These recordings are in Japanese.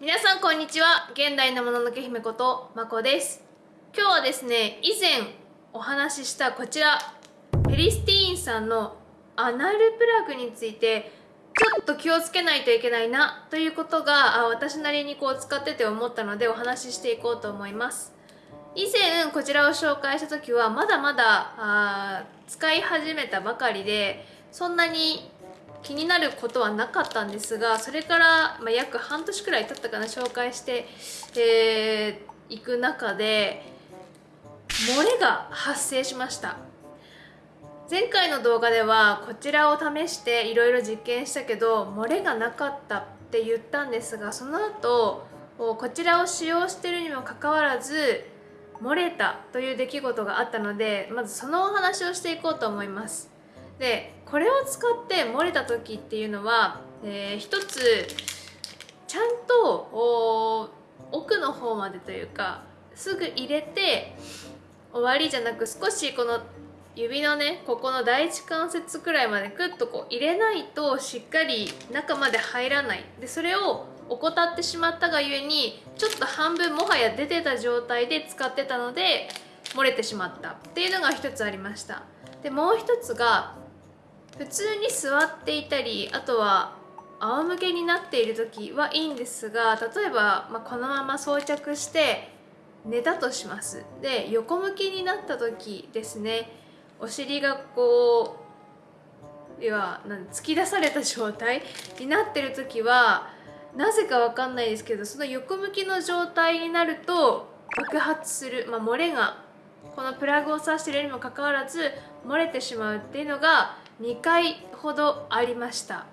皆さんこんにちは。現代のもののけ姫ことまこです。今日はですね以前お話ししたこちらペリスティーンさんのアナルプラグについてちょっと気をつけないといけないなということがあ私なりにこう使ってて思ったのでお話ししていこうと思います。以前こちらを紹介した時はまだまだ使い始めたばかりでそんなに気になることはなかったんですがそれから、まあ、約半年くらい経ったかな紹介してい、えー、く中で漏れが発生しました。前回の動画ではこちらを試していろいろ実験したけど漏れがなかったって言ったんですがその後こちらを使用してるにもかかわらず漏れたという出来事があったのでまずそのお話をしていこうと思います。でこれを使って漏れた時っていうのは、えー、一つちゃんと奥の方までというかすぐ入れて終わりじゃなく少しこの指のねここの第一関節くらいまでクッとこう入れないとしっかり中まで入らない。でそれを怠ってしまったがゆえにちょっと半分もはや出てた状態で使ってたので漏れてしまった。っていうのが一つありました。でもう一つが普通に座っていたりあとは仰向けになっている時はいいんですが例えば、まあ、このまま装着して寝たとします。で横向きになった時ですねお尻がこう要は突き出された状態になってる時はなぜかわかんないですけどその横向きの状態になると爆発する、まあ、漏れがこのプラグを挿してるにもかかわらず漏れてしまうっていうのが2回ほどありました。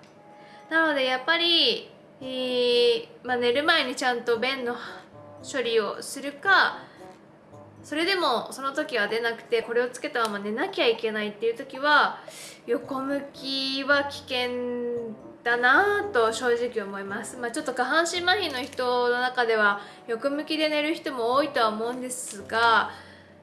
なのでやっぱり、えー、まあ、寝る前にちゃんと便の処理をするかそれでもその時は出なくてこれをつけたまま寝なきゃいけないっていう時は横向きは危険だなと正直思います、まあ、ちょっと下半身麻痺の人の中では横向きで寝る人も多いとは思うんですが、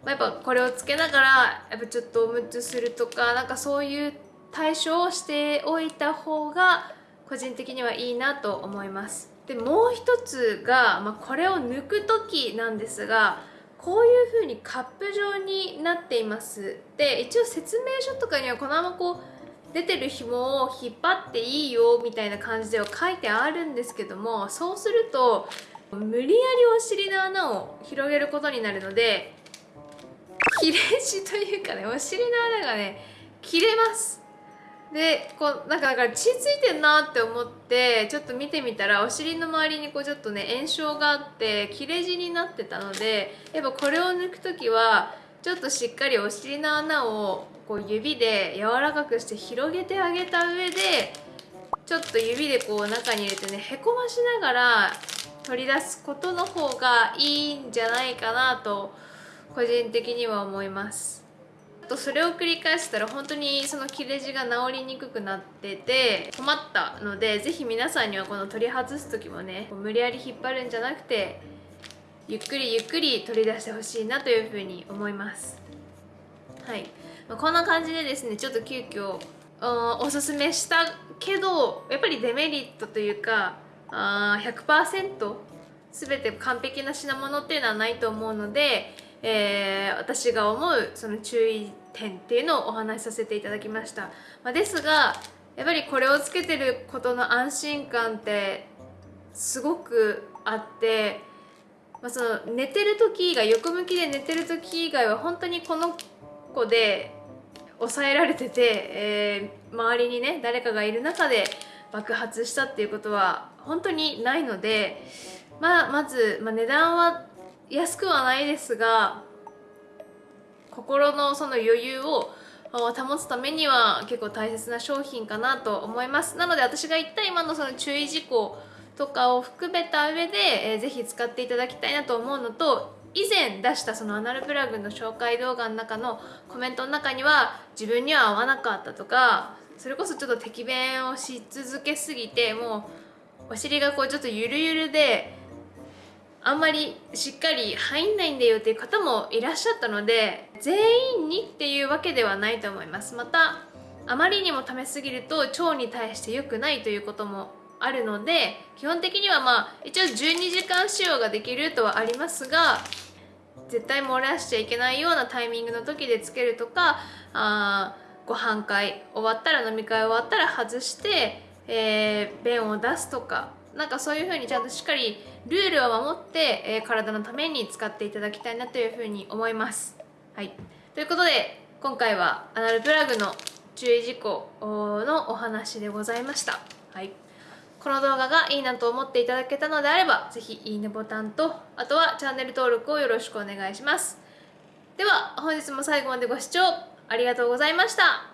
まあ、やっぱこれをつけながらやっぱちょっとおむつするとかなんかそういう対処をしておいた方が個人的にはいいなと思います。でもう一つが、まあ、これを抜く時なんですがこういう風にカップ状になっています。で一応説明書とかにはこのままこう出てる紐を引っ張っていいよみたいな感じでは書いてあるんですけどもそうすると無理やりお尻の穴を広げることになるので切れ字というかねお尻の穴がね切れます。でこうなんかだから血ついてんなって思ってちょっと見てみたらお尻の周りにこうちょっとね炎症があって切れ字になってたのでやっぱこれを抜く時はちょっとしっかりお尻の穴をこう指で柔らかくして広げてあげた上でちょっと指でこう中に入れてねへこましながら取り出すことの方がいいんじゃないかなと個人的には思います。とそれを繰り返したら本当にその切れ字が治りにくくなってて困ったのでぜひ皆さんにはこの取り外す時もね無理やり引っ張るんじゃなくてゆっくりゆっくり取り出してほしいなというふうに思います。はい、まあ、こんな感じでですねちょっと急遽おすすめしたけどやっぱりデメリットというかあ100%全て完璧な品物っていうのはないと思うのでえー、私が思うその注意点っていうのをお話しさせていただきました、まあ、ですがやっぱりこれをつけてることの安心感ってすごくあって、まあ、その寝てる時以外横向きで寝てる時以外は本当にこの子で抑えられてて、えー、周りにね誰かがいる中で爆発したっていうことは本当にないので、まあ、まず、まあ、値段は安くはないですが心のその余裕を保つためには結構大切な商品かなと思います。なので私が言った今のその注意事項とかを含めた上で、えー、ぜひ使っていただきたいなと思うのと以前出したそのアナルプラグの紹介動画の中のコメントの中には自分には合わなかったとかそれこそちょっと敵弁をし続けすぎてもうお尻がこうちょっとゆるゆるであんまりしっかり入んないんだよっていう方もいらっしゃったので全員にっていうわけではないと思います。またあまりにも溜めすぎると腸に対して良くないということもあるので基本的にはまあ一応12時間使用ができるとはありますが絶対漏らしちゃいけないようなタイミングの時でつけるとかあご飯会終わったら飲み会終わったら外して、えー便を出すとかなんかそういう風にちゃんとしっかりルールを守って、えー体のために使っていただきたいなという風に思います。はい、ということで今回はアナルプラグの注意事項のお話でございました。はいこの動画がいいなと思っていただけたのであれば、ぜひいいねボタンと、あとはチャンネル登録をよろしくお願いします。では、本日も最後までご視聴ありがとうございました。